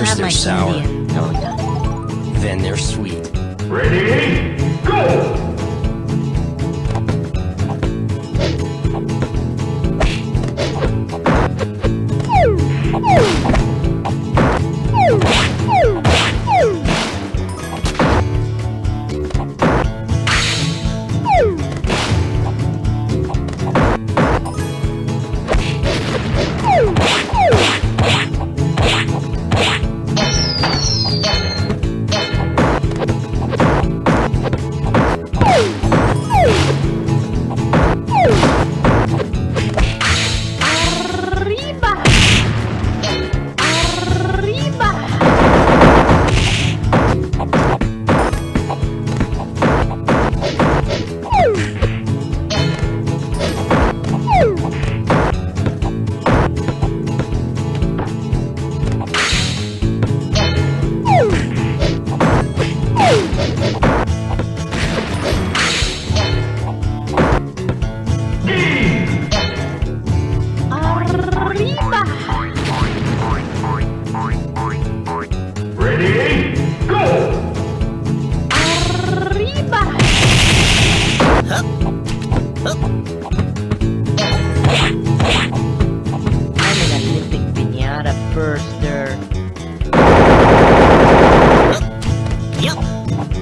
First they're sour, no then they're sweet. Ready, go!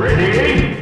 da